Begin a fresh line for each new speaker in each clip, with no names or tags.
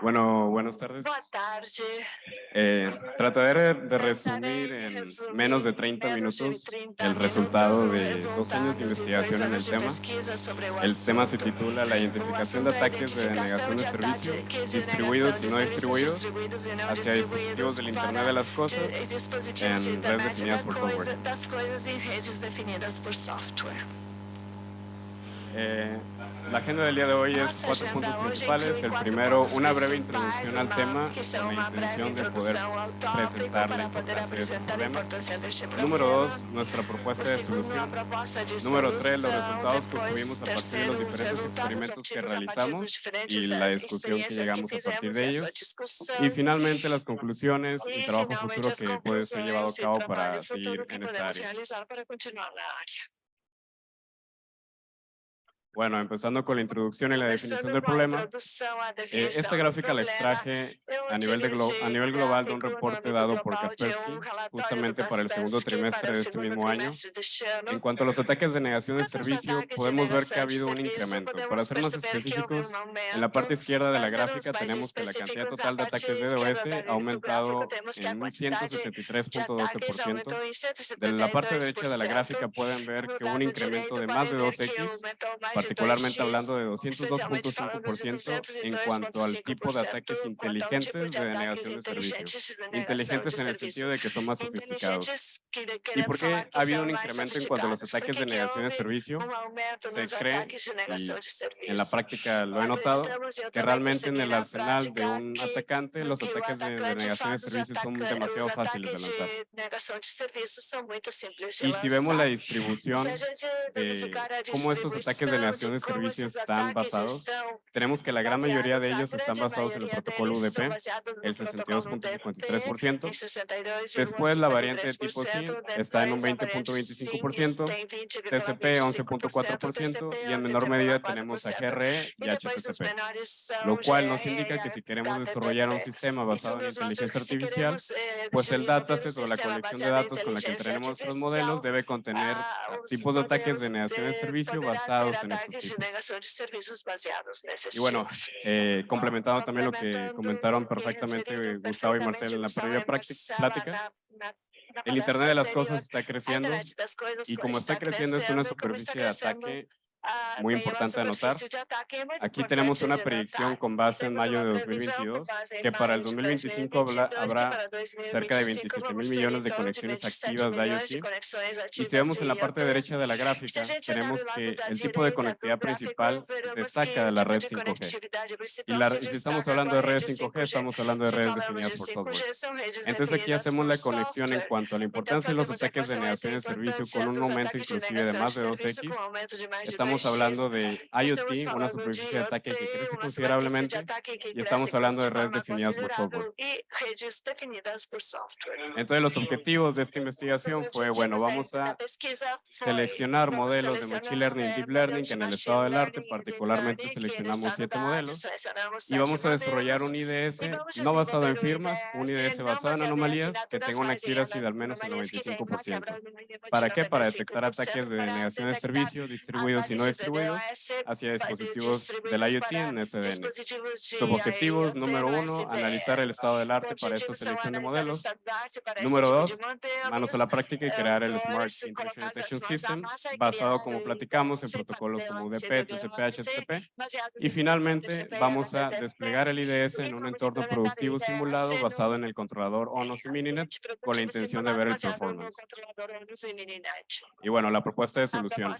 Bueno, buenas tardes.
Boa tarde.
Eh, trataré de resumir en menos de
em
30
menos de
minutos
30
el resultado de dos años de investigación en el tema. El tema se titula La identificación de ataques de denegación de
de
servicio
ataques de
distribuidos y no distribuidos hacia dispositivos del Internet de las Cosas
dispositivos
en
de
redes definidas
da
por software.
das coisas em redes definidas por software.
Eh, la agenda del día de hoy es cuatro puntos principales. El primero, una breve introducción al tema con la intención de poder presentar la importancia de este problema.
deste
Número dos, nuestra propuesta de solución. Número tres, los resultados que
Depois,
obtuvimos a partir de los diferentes experimentos que realizamos y la discusión que llegamos a partir de ellos. Y finalmente las conclusiones y trabajo futuro que puede ser llevado a cabo para seguir en esta área. Bueno, empezando con la introducción y la definición
Começando
del problema. eh, esta gráfica la extraje a nivel, de a nivel global de un reporte dado por
de
Kaspersky justamente para el segundo
Kaspersky
trimestre de este mismo año. En cuanto a los ataques de negación de servicio,
de
podemos ver que ha
de
habido un incremento. Para ser más específicos, en la parte izquierda de la gráfica tenemos que la cantidad total de ataques
esquerda
DDoS ha
do
aumentado en un
quantidade de
173.12%.
ataques aumentou em
De la parte
172%.
derecha de la gráfica pueden ver que hubo un incremento de más de
podem ver que
2x,
aumentou mais de
particularmente
2x,
hablando de
especialmente falando de
202.5% en cuanto al tipo de ataques
202.5%
inteligentes de denegación de servicio.
inteligentes de de
en el sentido de que son más sofisticados. ¿Y por qué ha habido un incremento en cuanto a los ataques de negación de servicio? Se cree,
de de serviço.
En la práctica lo he notado, que realmente en el
na
arsenal de un atacante los ataques de denegación de
faz os
servicio son demasiado fáciles de lanzar.
de de de
Y si vemos la distribución
a
cómo estos ataques de negación de
como
servicio
esses
están basados, tenemos que la gran mayoría de ellos están basados en el protocolo UDP, el
protocolo UDP,
62.53%.
em 62,53%,
Después la variante de tipo
depois
está en un
a variante
20.25%,
SIM tem 20,25%,
TCP 11.4% y en menor medida tenemos a
11,4%.
GRE
E
y HTTP. Lo cual nos
GRE
indica
e
que si queremos desarrollar un sistema
Isso
basado en inteligencia artificial,
eh,
pues el dataset o la colección de datos con la que entrenemos nuestros
artificial,
modelos debe contener
os
tipos de ataques de negación de servicio basados en estos
ataques de serviços baseados
Y bueno, eh, complementando también lo que comentaron perfectamente Gustavo y
perfeitamente
Marcel en la previa
Marcela
plática, el Internet de las cosas está creciendo y
co-
como está creciendo es una superficie de ataque muy
tem uma
importante anotar. Aquí tenemos una predicción con base en mayo de
uma previsão com
2022
base em
que para el
maio de
2025 habla-
2022, que
habrá cerca de
2025
27 mil millones de conexiones
27
activas de IoT. Y si vemos en la parte derecha de la gráfica, tenemos que el tipo de conectividad principal destaca de la red
de
5G.
conectividade
Y, la- si estamos hablando de
rede
redes 5G, estamos hablando de redes definidas
de
por
5G,
software. Entonces aquí hacemos la conexión en cuanto a la importancia de los ataques de negación de servicio con un aumento inclusive de más de
serviço
2x.
com
Estamos
2x.
hablando de IoT,
Estamos
una superficie
de
ataque que
IoT,
crece considerablemente y estamos hablando de
de
redes definidas por software. Entonces los objetivos de esta investigación fue, bueno, vamos a seleccionar modelos de Machine Learning y Deep Learning que en el estado del arte particularmente seleccionamos siete modelos y vamos a desarrollar un IDS no basado en firmas, un
IDS
basado en anomalías que tenga una accuracy de al menos el
anomalias que tenham uma
95%.
quebra mínima de
¿Para qué? Para detectar
95%
ataques de denegación de servicio distribuidos y no distribuidos hacia dispositivos del IoT en SDN. Subobjetivos, número
no
uno, analizar el estado del arte para esta selección de modelos. Número dos. Manos a la práctica y
Eh,
crear el Smart Intrusion Detection System basado como platicamos en protocolos como UDP, TCP, HTTP. Y finalmente vamos a desplegar el IDS en un entorno productivo simulado basado en el controlador ONOS y Mininet con la intención de ver el performance. Y bueno, la propuesta de solución.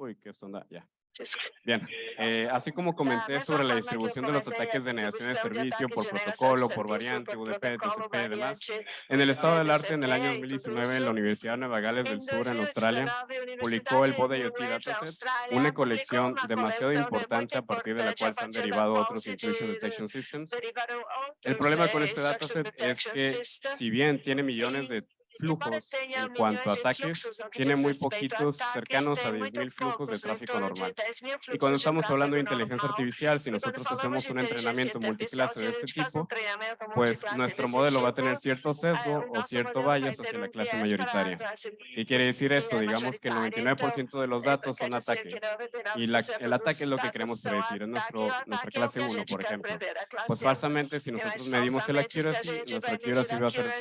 Uy, qué sonda, ya. Bien, eh, así como comenté sobre la distribución de los ataques de negación de servicio por protocolo, por variante, UDP, TCP y demás, en el estado del arte en el año
TCP,
2019
tudo
en la. Universidad de Nueva Gales del Sur en
2019,
Australia, publicó el Bode
de
IoT Dataset, una colección demasiado importante a partir de la cual se han derivado otros Intrusion
de-
Detection Systems. El problema con este dataset es que si bien tiene millones de flujos en cuanto a ataques, tiene muy poquitos cercanos a 10.000 flujos de tráfico normal. Y cuando estamos hablando de inteligencia artificial, si nosotros hacemos un entrenamiento multiclase de este tipo, pues nuestro modelo va a tener cierto sesgo o cierto bias hacia la clase mayoritaria. ¿Qué quiere decir esto? Digamos que el 99% de los datos son ataques. Y el ataque es lo que queremos predecir, es nuestro, nuestra clase 1, por ejemplo. Pues falsamente, si nosotros medimos el accuracy, nuestra accuracy va a ser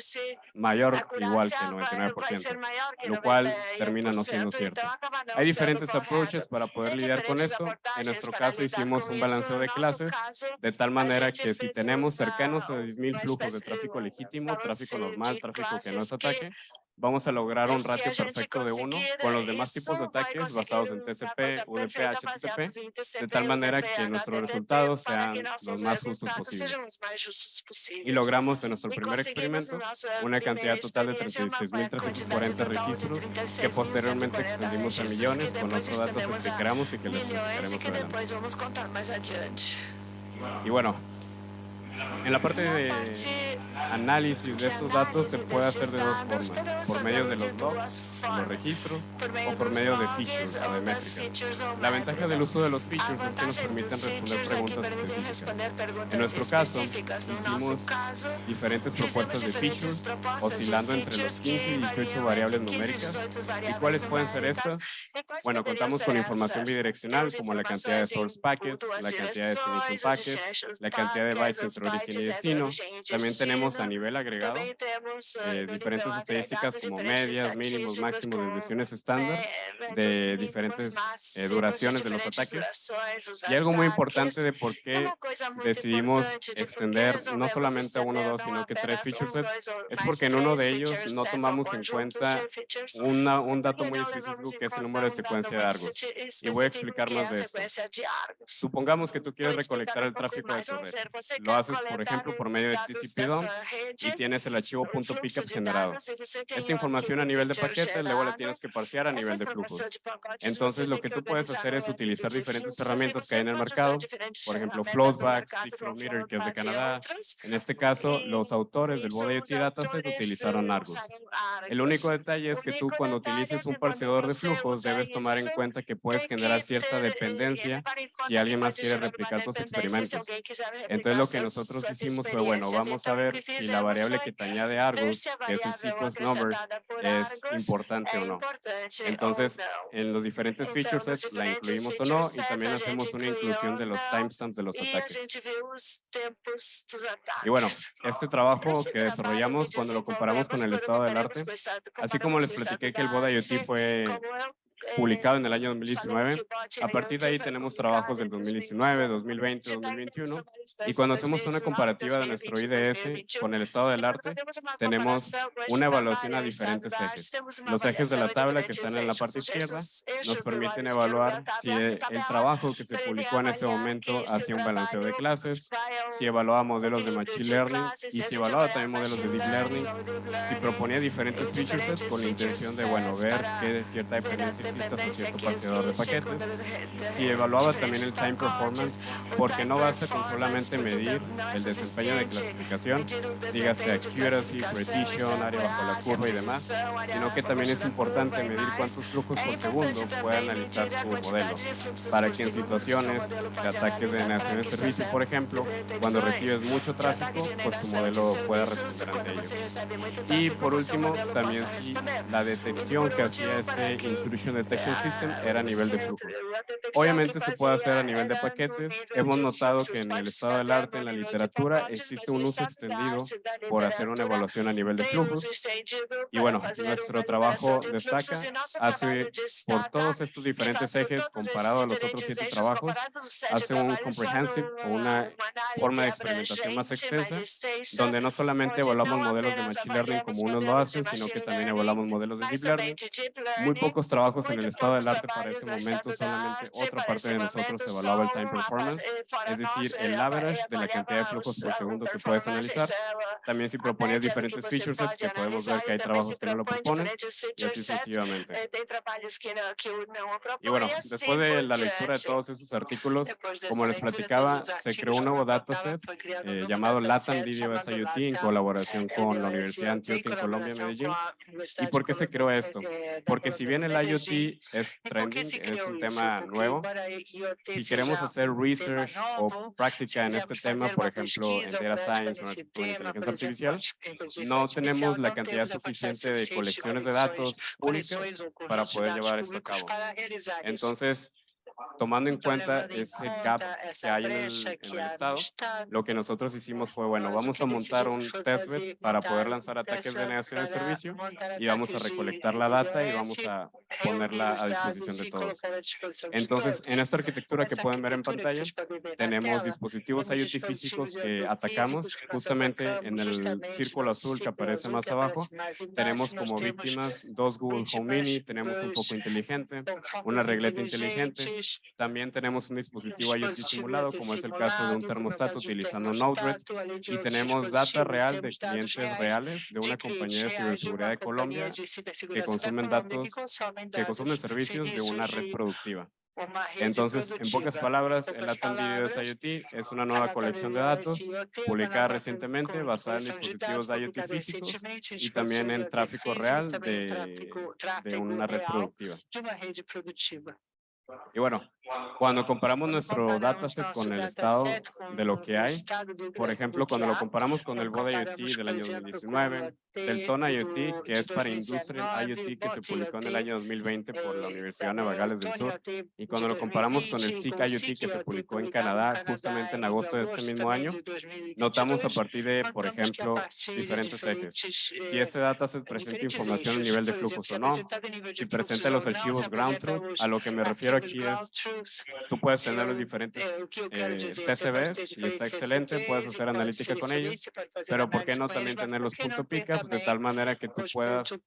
mayor igual que el 99%, lo cual termina no siendo cierto. Hay diferentes approaches para poder lidiar con esto. En nuestro caso hicimos un balanceo de clases de tal manera que si tenemos cercanos a 10.000 flujos de tráfico legítimo, tráfico normal, tráfico que no es ataque, vamos a lograr un ratio perfecto de uno con los demás tipos de ataques basados en TCP, UDP, HTTP, de tal manera que nuestros resultados sean los más justos posibles. Y logramos en nuestro primer experimento una cantidad total de 36.340 registros que posteriormente extendimos a millones con otros datos que queramos y que les platicaremos adelante. Y bueno, en la parte de análisis de estos datos se puede hacer de dos formas, por medio de los logs, los registros, o por medio de features o de métricas. La ventaja del uso de los features es que nos permiten responder preguntas específicas. En nuestro caso, hicimos diferentes propuestas de features, oscilando entre los 15 y 18 variables numéricas. ¿Y cuáles pueden ser estas? Bueno, contamos con información bidireccional, como la cantidad de source packets, la cantidad de destination packets, la cantidad de bytes entre origen y destino. También tenemos a nivel agregado eh, diferentes estadísticas como medias, mínimos, máximos, desviaciones estándar de diferentes eh, duraciones de los ataques. Y algo muy importante de por qué decidimos extender no solamente a uno o dos, sino que tres feature sets, es porque en uno de ellos no tomamos en cuenta una, un dato muy específico que es el número de secuencia de Argos. Y voy a explicar más de esto. Supongamos que tú quieres recolectar el tráfico de tu red. Lo haces, por ejemplo, por medio de TCP dump y tienes el archivo .pickup generado. Esta información a nivel de paquete luego la tienes que parsear a nivel de flujos. Entonces, lo que tú puedes hacer es utilizar diferentes herramientas que hay en el mercado, por ejemplo, Floatback, Meter, que es de Canadá. En este caso, los autores del Bode IoT Dataset utilizaron Argus. El único detalle es que tú cuando utilices un parseador de flujos debes tomar en cuenta que puedes generar cierta dependencia si alguien más quiere replicar tus experimentos. Entonces, lo que nosotros hicimos fue, bueno, vamos a ver si la variable que te añade Argus, que es el sequence number, es importante o no. Entonces, en los diferentes feature sets la incluimos o no y también hacemos una inclusión de los timestamps de los ataques. Y bueno, este trabajo que desarrollamos cuando lo comparamos con el estado del arte, así como les platiqué que el Boda IoT fue publicado en el año 2019. A partir de ahí tenemos trabajos del 2019, 2020, 2021. Y cuando hacemos una comparativa de nuestro IDS con el estado del arte, tenemos una evaluación a diferentes ejes. Los ejes de la tabla que están en la parte izquierda nos permiten evaluar si el trabajo que se publicó en ese momento hacía un balanceo de clases, si evaluaba modelos de Machine Learning y si evaluaba también modelos de Deep Learning, si proponía diferentes features con la intención de, bueno, ver qué cierta dependencia existe cierto parseador de paquetes. Si evaluaba también el time performance, porque no basta con solamente medir el desempeño de clasificación, dígase accuracy, precision, área bajo la curva y demás, sino que también es importante medir cuántos flujos por segundo puede analizar tu modelo, para que en situaciones de ataques de negación de servicio, por ejemplo, cuando recibes mucho tráfico, pues tu modelo pueda responder ante ello. Y por último, también si la detección que hacía ese intrusion detection system era a nivel de flujo. Obviamente se puede hacer a nivel de paquetes. Hemos notado que en el estado del arte, en la literatura, existe un uso extendido por hacer una evaluación a nivel de flujos. Y bueno, nuestro trabajo destaca, hace por todos estos diferentes ejes, comparado a los otros siete trabajos, hace un comprehensive o una forma de experimentación más extensa, donde no solamente evaluamos modelos de Machine Learning como unos lo hacen, sino que también evaluamos modelos de Deep Learning. Muy pocos trabajos en el estado del arte para ese momento, solamente otra parte de nosotros evaluaba el time performance, es decir, el average de la cantidad de flujos por segundo que puedes analizar. También si proponías diferentes feature sets, que podemos ver que hay trabajos que no lo proponen, y así sucesivamente. Y bueno, después de la lectura de todos esos artículos, como les platicaba, se creó un nuevo dataset eh, llamado LATAM DDoS IoT en colaboración con la Universidad Antioquia en Colombia, Medellín. ¿Y por qué se creó esto? Porque si bien el IoT es trending, es un tema nuevo, si queremos hacer research o práctica en este tema, por ejemplo, en Data Science o en inteligencia artificial, no tenemos la cantidad suficiente de colecciones de datos públicas para poder llevar esto a cabo. Entonces, tomando en cuenta ese gap que hay en el, estado, lo que nosotros hicimos fue, bueno, vamos a montar un testbed para poder lanzar ataques de negación de servicio y vamos a recolectar la data y vamos a ponerla a disposición de todos. Entonces, en esta arquitectura que pueden ver en pantalla, tenemos dispositivos IoT físicos que atacamos justamente en el círculo azul que aparece más abajo. Tenemos como víctimas dos Google Home Mini, tenemos un foco inteligente, una regleta inteligente, también tenemos un dispositivo IoT simulado, como es el caso de un termostato utilizando Node-RED, y tenemos data real de clientes reales de una compañía de ciberseguridad de Colombia que consumen datos, que consumen servicios de una red productiva. Entonces, en pocas palabras, el Latam DDoS IoT es una nueva colección de datos publicada recientemente basada en dispositivos de IoT físicos y también en tráfico real de, de una red productiva. Y bueno, cuando comparamos nuestro dataset con el estado de lo que hay, por ejemplo, cuando lo comparamos con el BOD IoT del año 2019, del TON IoT, que es para Industrial IoT, que se publicó en el año 2020 por la Universidad de Nueva Gales del Sur, y cuando lo comparamos con el SIC IoT, que se publicó en Canadá justamente en agosto de este mismo año, notamos a partir de, por ejemplo, diferentes ejes. Si ese dataset presenta información a nivel de flujos o no, si presenta los archivos ground truth, a lo que me refiero aquí es Tú puedes tener los diferentes eh, CCBs y está excelente, puedes hacer analítica con ellos, pero ¿por qué no también tener los punto pickups de tal manera que tú puedas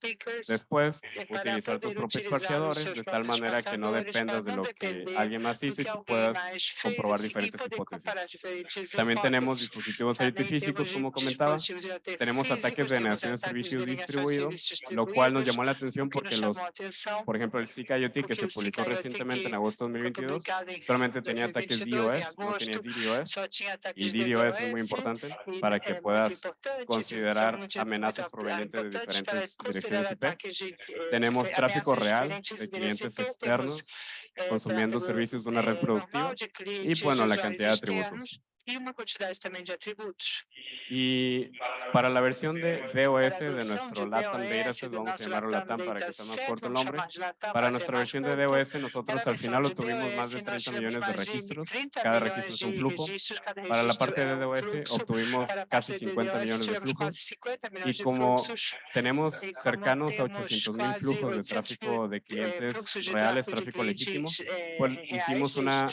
después utilizar tus propios parciadores de tal manera que no dependas de lo que alguien más hizo y tú puedas comprobar diferentes hipótesis. También tenemos dispositivos físicos, como comentaba. Tenemos ataques de negación de servicios distribuidos, lo cual nos llamó la atención porque los, por ejemplo, el SICA IoT que se publicó recientemente en agosto de 2022 solamente tenía ataques DOS, no tenía DDoS, y DDoS es muy importante para que puedas considerar amenazas provenientes de diferentes direcciones IP. Tenemos tráfico real de clientes externos consumiendo servicios de una red productiva y, bueno, la cantidad de atributos
y una cantidad también de atributos.
Y para la versión de DOS de nuestro LATAM Dataset, vamos a llamarlo LATAM para que sea más corto el nombre, para nuestra versión de DOS nosotros al final obtuvimos más de 30 millones de registros, cada registro es un flujo. Para la parte de DOS obtuvimos casi 50 millones de flujos. y como tenemos cercanos a 800 mil flujos de tráfico de clientes reales, tráfico legítimo, pues hicimos una,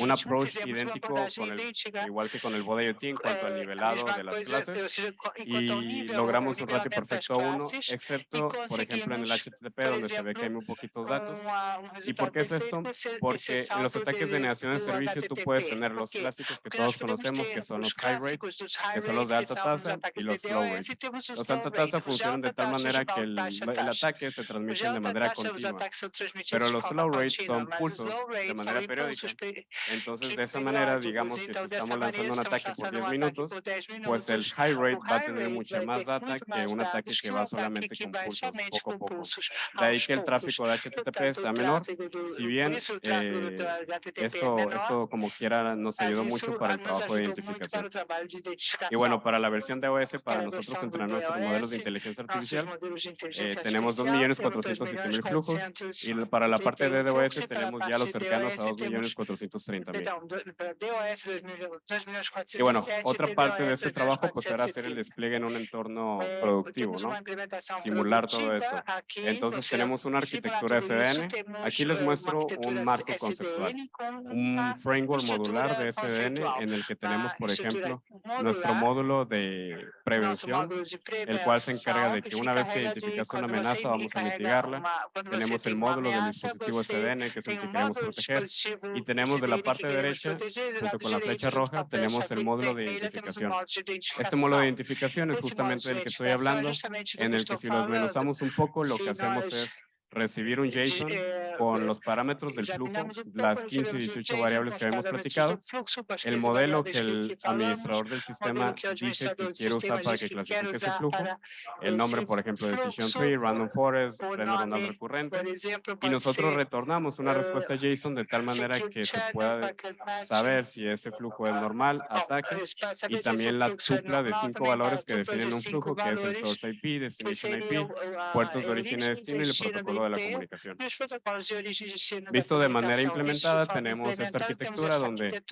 un approach idéntico con el igual que con el Bode IoT en cuanto al nivelado de las clases y logramos un ratio perfecto a uno, excepto, por ejemplo, en el HTTP donde se ve que hay muy poquitos datos. ¿Y por qué es esto? Porque en los ataques de negación de servicio tú puedes tener los clásicos que todos conocemos, que son los high rate, que son los de alta tasa, y los low rate. Los alta tasa funcionan de tal manera que el, el ataque se transmite de manera continua, pero los low rate son pulsos de manera periódica. Entonces, de esa manera, digamos que si estamos lanzando un ataque por 10 minutos, pues el high rate va a tener mucha más data que un ataque que va solamente con pulsos poco a poco. De ahí que el tráfico de HTTP sea menor, si bien eh, esto, esto como quiera nos ayudó mucho para el trabajo de identificación. Y bueno, para la versión de OS, para nosotros entrenar nuestros modelos de inteligencia artificial, eh, tenemos 2.407.000 flujos y para la parte de DOS tenemos ya los cercanos a 2.430.000. Y bueno, otra parte de este trabajo pues era hacer el despliegue en un entorno
eh,
productivo, ¿no? Simular todo esto. Entonces tenemos una arquitectura SDN. Aquí les muestro un marco conceptual, un framework modular de SDN en el que tenemos, por ejemplo, nuestro módulo de prevención, el cual se encarga de
que
una vez que identificaste una amenaza, vamos a
encarrega
mitigarla. Tenemos el módulo del
ameaça,
dispositivo SDN, que es el que queremos proteger. Y tenemos de la parte derecha, junto con la flecha
junto
roja, tenemos el módulo de identificación. Este módulo de identificación es justamente del que estoy hablando, en el que si lo desmenuzamos un poco, lo que hacemos es recibir un JSON
eh,
con los parámetros del flujo, las 15 y
recebemos um
18
JSON
variables que
os
habíamos platicado, el
15
modelo que el administrador del sistema dice que quiere usar para que clasifique ese flujo, el nombre, por ejemplo, Decision
fluxo,
Tree, Random Forest, neuronal
nome,
recurrente, y nosotros retornamos una
eh,
respuesta JSON de tal manera que se pueda saber si ese flujo es normal, ataque,
eh, saber
y también la tupla de cinco valores que
de
definen un flujo, que es el source IP, destination IP, puertos de origen y destino y el protocolo de la comunicación. Visto de manera implementada, tenemos esta arquitectura donde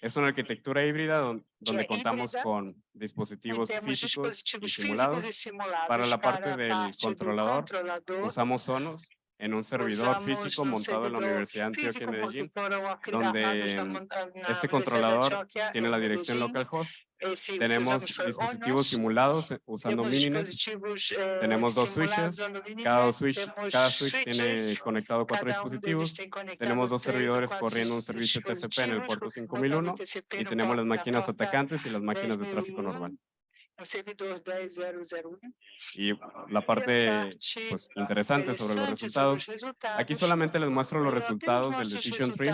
Es una arquitectura híbrida don- donde contamos con dispositivos físicos y simulados. Para la parte del controlador. Usamos Sonos en un servidor físico montado en la Universidad de Antioquia en Medellín, donde, Este controlador tiene la dirección localhost.
Que
Tenemos
foi
dispositivos simulados eh, usando Mininet.
eh,
Tenemos dos switches. Cada switch, cada switch tiene conectado cuatro dispositivos. Tenemos dos servidores corriendo un servicio TCP en el puerto
rodando
5001
TCP
y tenemos las máquinas atacantes y las máquinas de tráfico
10.001,
normal.
O servidor 10001.
Y la
E a
parte pues, interesante sobre los
sobre
resultados
os resultados.
Aquí solamente les muestro los resultados del Decision Tree.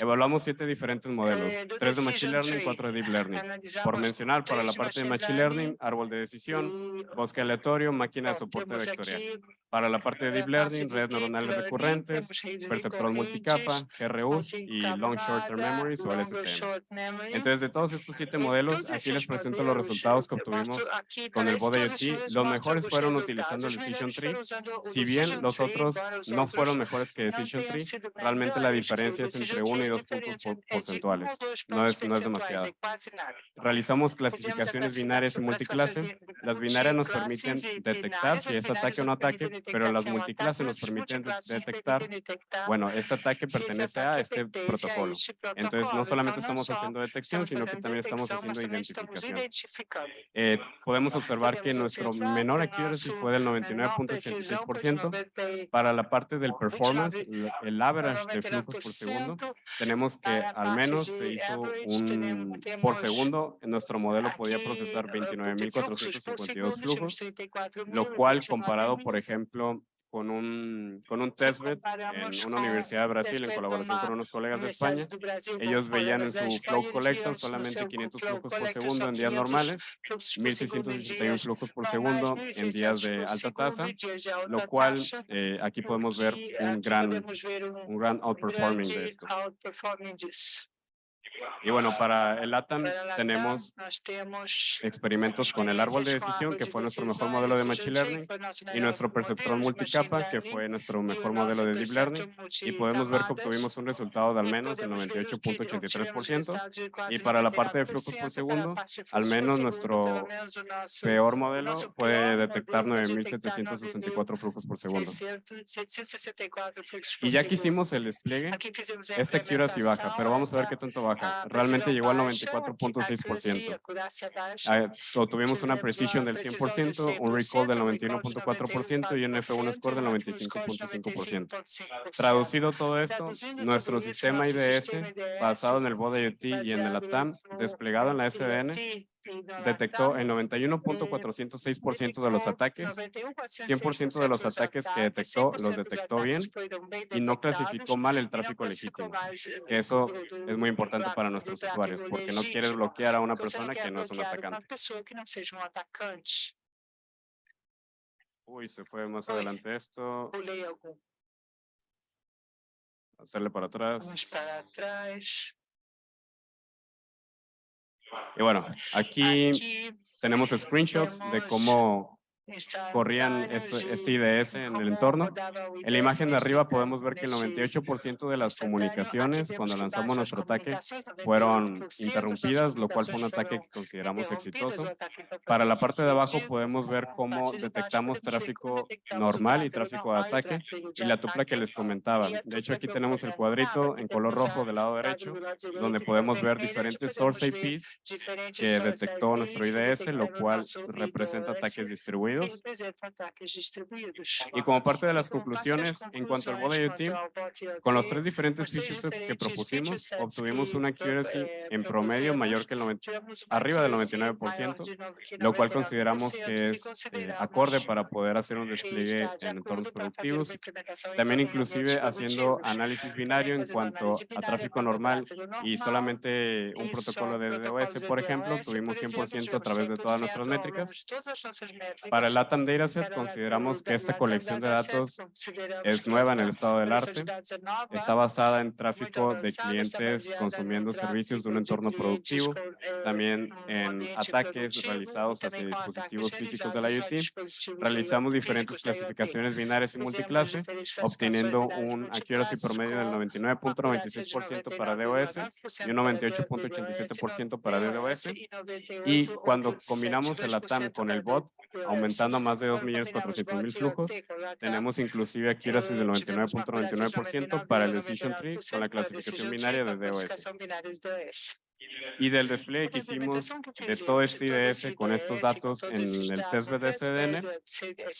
Evaluamos siete diferentes modelos,
eh,
tres de Machine Learning, cuatro de Deep Learning. Por mencionar, para la parte de
Machine
Learning, árbol de decisión, bosque aleatorio, máquina de soporte vectorial. Para la parte de Deep Learning,
de
redes neuronales recurrentes, perceptores multicapa, GRUs y Long Short Term Memories o LSTMs. Entonces, de todos estos siete
De
modelos, aquí les presento los resultados que obtuvimos con el Bode IoT. Los mejores fueron utilizando el Decision Tree. Si bien los otros no fueron mejores que Decision Tree, realmente la diferencia es entre
Decision
1 y
Tree,
2
a
puntos porcentuales. No es, no es demasiado. Realizamos clasificaciones binarias y multiclase. Las binarias nos permiten detectar si es ataque o no ataque, pero las multiclases nos permiten detectar, bueno, este ataque pertenece a este protocolo. Entonces, no solamente estamos haciendo detección, sino que también estamos haciendo identificación. Eh, podemos observar que nuestro menor accuracy fue del
menor precisão foi de
99.86%.
90
Para la parte del performance,
29,
l- el average de flujos por segundo,
99%.
tenemos que al menos se hizo un, por segundo, nuestro modelo podía procesar
eh, porque fluxos por
29.452
segundo,
flujos,
tínhamos 34.000,
lo cual
29.000.
comparado, por ejemplo, con un, con un testbed en una universidad de Brasil en colaboración con unos colegas de España, ellos veían en su flow collector solamente
seu
500
flow
flujos por segundo en días
500
normales,
fluxos por segundo em
1661
dias
flujos por segundo en días
1600
de alta tasa, lo cual eh, aquí podemos ver un gran, un gran outperforming de esto. Y bueno, para el LATAM tenemos experimentos con el árbol de decisión, que fue nuestro mejor modelo de Machine Learning, y nuestro perceptrón multicapa, que fue nuestro mejor modelo de Deep Learning, y podemos ver que obtuvimos un resultado de al menos el
podemos ver que obtivemos
98.83%,
resultados de quase
y para la parte de
99%,
flujos por segundo, al menos nuestro peor modelo puede detectar
modelo pode detectar
9.764 flujos por segundo.
600, 764 fluxos por
Y ya que hicimos el despliegue, esta accuracy baja, pero vamos a ver qué tanto baja.
A
Realmente llegó al
baixa, a
94.6%.
acurácia baixa,
Ah, Obtuvimos una
a
del
precisão de
100%, un recall del
100%, um recall de
91.4% y un F1 score del
91.4% e um
95.5%.
95.5%.
Traducido todo esto, nuestro sistema IDS, basado en el BOD IoT y en el ATAM, desplegado en la SDN, detectó el 91.406% de los ataques 100% de los ataques que detectó los detectó bien y no clasificó mal el tráfico legítimo, que eso es muy importante para nuestros usuarios, porque no quieres bloquear a una persona que no es un atacante. Uy, se fue más adelante esto, hacerle para
Vamos
atrás.
para trás.
Y bueno, aquí tenemos screenshots de cómo corrían esto- este IDS en el entorno. En la imagen de arriba podemos ver que el 98% de las comunicaciones cuando lanzamos nuestro ataque fueron interrumpidas, lo cual fue un ataque que consideramos exitoso. Para la parte de abajo podemos ver cómo detectamos tráfico normal y tráfico de ataque y la tupla que les comentaba. De hecho, aquí tenemos el cuadrito en color rojo del lado derecho, donde podemos ver diferentes source IPs que detectó nuestro IDS, lo cual representa ataques distribuidos. Y como parte de las conclusiones, en cuanto al bot IoT, con los tres diferentes feature sets que propusimos, obtuvimos una accuracy en promedio mayor que el 90, arriba del 99%, lo cual consideramos que es eh, acorde para poder hacer un despliegue en entornos productivos. También inclusive haciendo análisis binario en cuanto a tráfico normal y solamente un protocolo de DOS, por ejemplo, tuvimos 100% a través de todas nuestras métricas. Para el LATAM Dataset consideramos que esta colección de datos es nueva en el estado del arte. Está basada en tráfico de clientes consumiendo servicios de un entorno productivo, también en ataques realizados hacia dispositivos físicos de la IoT. Realizamos diferentes clasificaciones binarias y multiclase, obteniendo un accuracy promedio del 99.96% para DOS y un 98.87% para DDoS. Y cuando combinamos el ATAM con el bot, aumentando a más de 2.400.000 flujos, tenemos inclusive accuracy del 99.99% para el decision tree con la clasificación binaria de DOS. Y del despliegue que hicimos de todo este IDS con estos datos en el test BDCDN,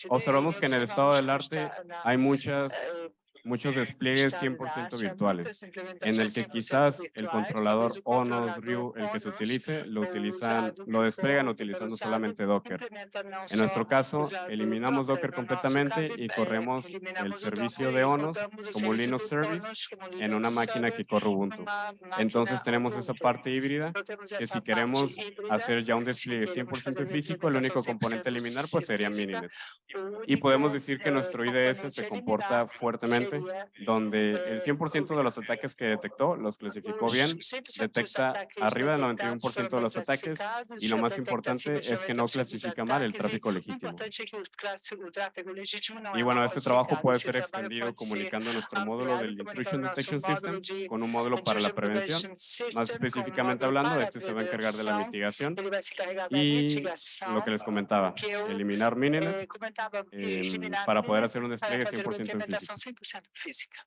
observamos que en el estado del arte hay muchas muchos despliegues 100% virtuales, en el que quizás el controlador ONOS, RIU, el que se utilice, lo utilizan, lo despliegan utilizando solamente Docker. En nuestro caso, eliminamos Docker completamente y corremos el servicio de ONOS como Linux Service en una máquina que corre Ubuntu. Entonces tenemos esa parte híbrida que si queremos hacer ya un despliegue 100% físico, el único componente a eliminar pues sería Mininet. Y podemos decir que nuestro IDS se comporta fuertemente donde el 100% de los ataques que detectó los clasificó bien, detecta arriba del 91% de los ataques y lo más importante es que no clasifica mal el tráfico legítimo. Y bueno, este trabajo puede ser extendido comunicando nuestro módulo del Intrusion Detection System con un módulo para la prevención. Más específicamente hablando, este se va a encargar de la mitigación y lo que les comentaba, eliminar Mininet eh, para poder hacer un despliegue 100% en físico. física.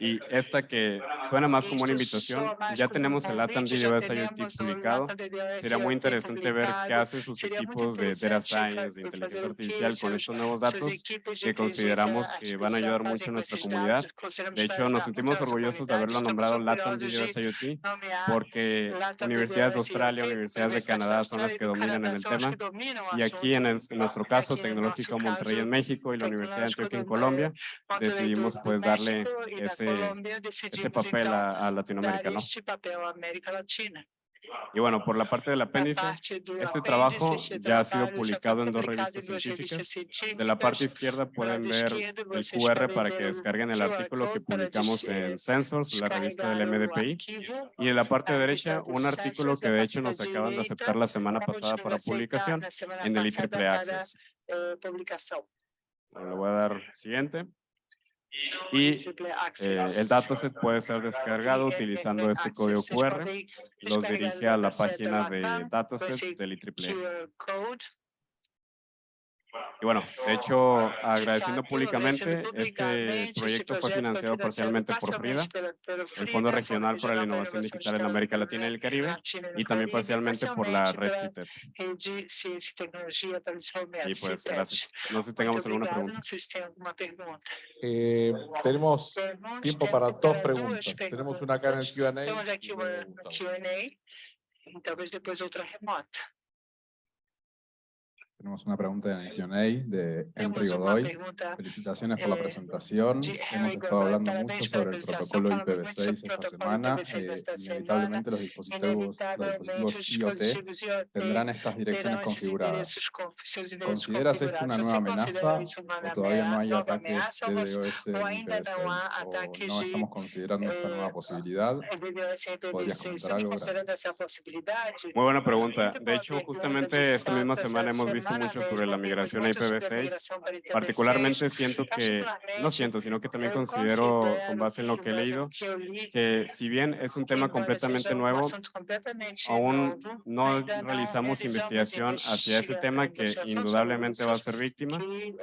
Y esta que suena más como una invitación, ya tenemos el LATAM DDoS IoT publicado. Sería muy interesante ver qué hacen sus equipos de Data Science, de inteligencia artificial con estos nuevos datos que consideramos que van a ayudar mucho a nuestra comunidad. De hecho, nos sentimos orgullosos de haberlo nombrado LATAM DDoS IoT porque universidades de Australia, universidades de Canadá son las que dominan en el tema. Y aquí, en, en nuestro caso, Tecnológico Monterrey en México y la Universidad de Antioquia en Colombia, decidimos pues darle ese ese, papel a, a Latinoamérica, ¿no? Y bueno, por la parte del apéndice, este trabajo ya ha sido publicado en dos revistas científicas. De la parte izquierda pueden ver el QR para que descarguen el artículo que publicamos en Sensors, la revista del MDPI. Y en la parte derecha, un artículo que de hecho nos acaban de aceptar la semana pasada para publicación en el IEEE Access. le voy a dar siguiente. Y eh, el dataset puede ser descargado utilizando este código QR. Los dirige a la página de datasets del IEEE. Y bueno, de hecho, agradeciendo públicamente, este proyecto fue financiado parcialmente por FRIDA, el Fondo Regional para la Innovación Digital en América Latina y el Caribe, y también parcialmente por la Red CITED. Y pues, gracias. No sé si tengamos alguna pregunta.
Eh, tenemos tiempo para dos preguntas. Tenemos una acá en el Q&A.
Talvez depois outra remota.
Tenemos una pregunta en el Q&A de Henry Godoy. Felicitaciones por la presentación. Hemos estado hablando mucho sobre el protocolo IPv6 esta semana. Eh, inevitablemente los dispositivos, los dispositivos IoT tendrán estas direcciones configuradas. ¿Consideras esto una nueva amenaza o todavía no hay ataques de DDoS en IPv6 o no estamos considerando esta nueva posibilidad? ¿Podrías comentar algo? Gracias.
Muy buena pregunta. De hecho, justamente esta misma semana hemos visto mucho sobre la migración a IPv6. Particularmente siento que, no siento, sino que también considero, con base en lo que he leído, que si bien es un tema completamente nuevo, aún no realizamos investigación hacia ese tema que indudablemente va a ser víctima,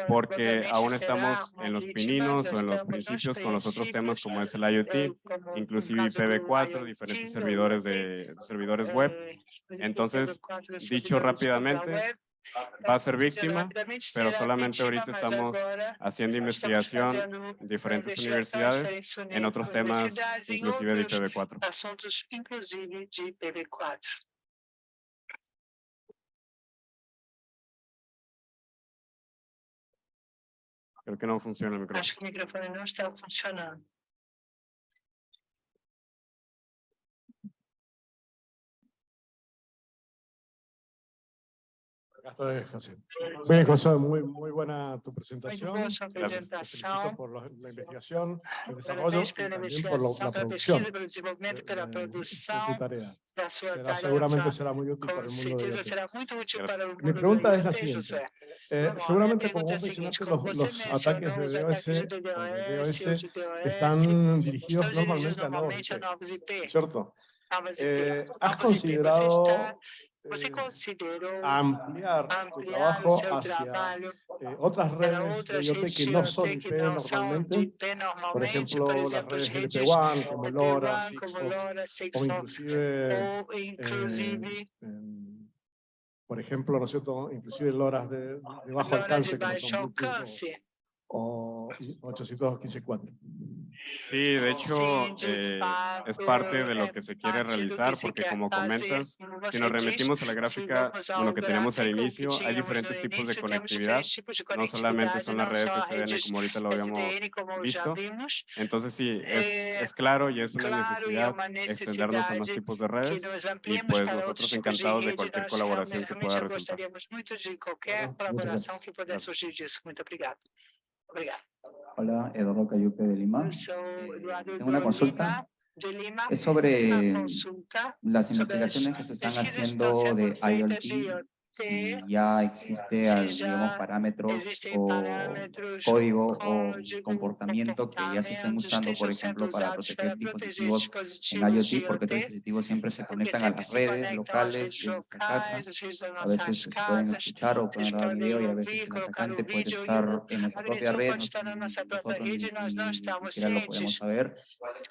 porque aún estamos en los pininos o en los principios con los otros temas como es el IoT, inclusive IPv4, diferentes servidores de servidores web. Entonces, dicho rápidamente, va a ser víctima, pero solamente ahorita estamos haciendo investigación en diferentes universidades en otros temas, inclusive de IPv4. Creo que no funciona el micrófono.
Acho que o microfone não está funcionando.
José. Bien, José, muy, muy buena tu presentación. Felicito
apresentação.
por la, la investigación, el desarrollo y también por lo- la producción
pela
eh, de
produção
tu tarea. Será, seguramente será muy útil para el mundo de
Gracias.
Mi pregunta es la siguiente. Eh, seguramente, como vos mencionaste, los, los ataques de DOS,
do
o de
de
están dirigidos normalmente a IP. ¿cierto? Eh. ¿Has considerado
está- Você
eh,
considerou
ampliar tu
ampliar
trabajo hacia
trabalho
eh, otras redes de IoT que no son IP normalmente? Por ejemplo,
por
las redes
redes
LP1, como LoRa,
LP1, como
Sigfox,
LoRa,
o inclusive,
inclusive
por ejemplo, ¿no es cierto? Inclusive LoRas de, de bajo alcance, como son
alcance.
o, o 815.4.
Sí, de hecho, eh, es parte de lo que se quiere realizar, porque como comentas, si nos remitimos a la gráfica,
vamos
bueno,
ao
que teníamos al inicio, hay diferentes tipos de conectividad,
de
no solamente son las redes SDN como ahorita lo habíamos
como já
visto. Entonces sí, es,
Eh,
es claro y es una necesidad extendernos a más tipos de redes y pues nosotros encantados de cualquier colaboración que pueda resultar.
muchas
Gracias.
obrigado.
Hola, Eduardo Cayupe de Lima. Tengo una consulta. Es sobre las investigaciones que se están haciendo de IoT, si ya existe,
si
al-
ya
digamos, parámetros
existem
o código o comportamiento que ya se estén usando, por ejemplo, para proteger dispositivos en IoT, porque estos
IoT,
dispositivos siempre se conectan a las redes locales de nuestra casa. A veces se pueden escuchar o pueden grabar video y a veces el atacante puede estar en nuestra propia red, nosotros ni, siquiera lo podemos saber.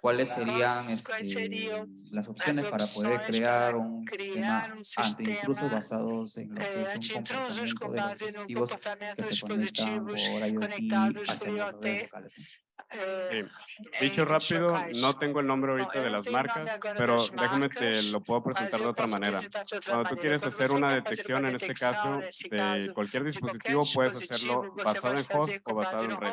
¿Cuáles serían este, las opciones para poder crear un sistema
sistema
anti-intrusos basados en
anti
intrusos
com base no comportamento dispositivos conectados por IoT eh,
Sí. Dicho rápido, no tengo el nombre
No,
ahorita de las marcas, pero déjame te lo puedo presentar de otra manera. Cuando tú quieres hacer una detección en este caso de cualquier dispositivo, puedes hacerlo basado en host o basado en red.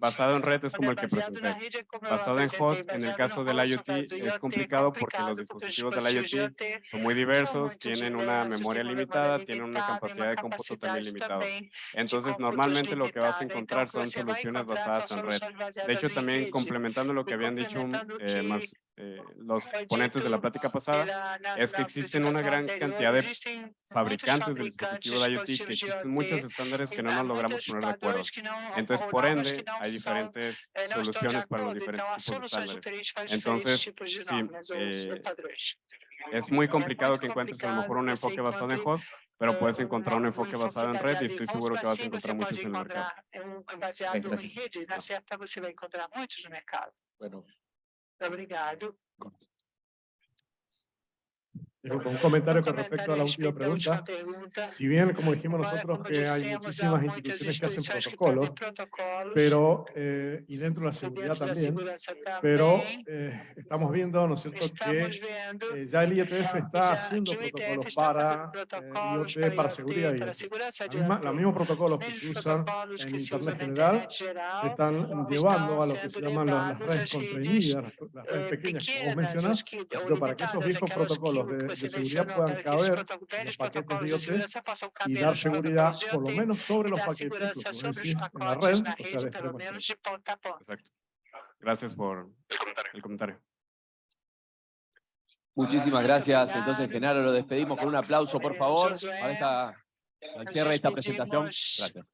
Basado en red es como el que presenté. Basado en host, en el caso del IoT, es complicado porque los dispositivos del IoT son muy diversos, tienen una memoria limitada, tienen una capacidad de cómputo también limitada. Entonces, normalmente lo que vas a encontrar son soluciones basadas en red. De hecho, también complementando lo que habían dicho
complementando
eh, más eh, los ponentes de la plática pasada, es que existen una gran cantidad de fabricantes de
fabricantes
dispositivos de IoT, que existen muchos estándares que no nos logramos poner de acuerdo. Entonces, por ende, hay diferentes
eh,
soluciones para los diferentes tipos de estándares. Entonces, sí, eh. Es muy complicado que encuentres a lo mejor un enfoque basado en host, pero puedes
eh,
encontrar un enfoque basado en red y estoy seguro que vas a encontrar
você
muchos
pode
en el mercado.
encontrar baseado em
gracias.
rede, na certa você vai encontrar muitos no mercado.
Bueno,
Obrigado.
disculpa, un comentario con respecto a la última pregunta. Si bien, como dijimos nosotros,
como
que hay muchísimas instituciones que hacen protocolos, pero, eh, y dentro de la seguridad también, pero eh, estamos viendo, ¿no es cierto?, que eh, ya el IETF está haciendo protocolos para
fazendo
eh, IoT, para
IoT,
seguridad IoT.
IoT.
los mismos protocolos
Os
que se usan en Internet general se están llevando a lo que se llaman las, redes contraídas, las, redes
eh,
pequeñas que vos
pequenas,
mencionás,
as que,
¿no es
ou
cierto? para que esos viejos protocolos de, de seguridad puedan caber los paquetes de IoT y dar seguridad por lo menos sobre los paquetes, como decís, en la red, o sea, de.
Exacto. Gracias por el comentario.
Muchísimas gracias. Entonces, Genaro, lo despedimos con un aplauso, por favor. Para esta
Al cierre de esta presentación, gracias.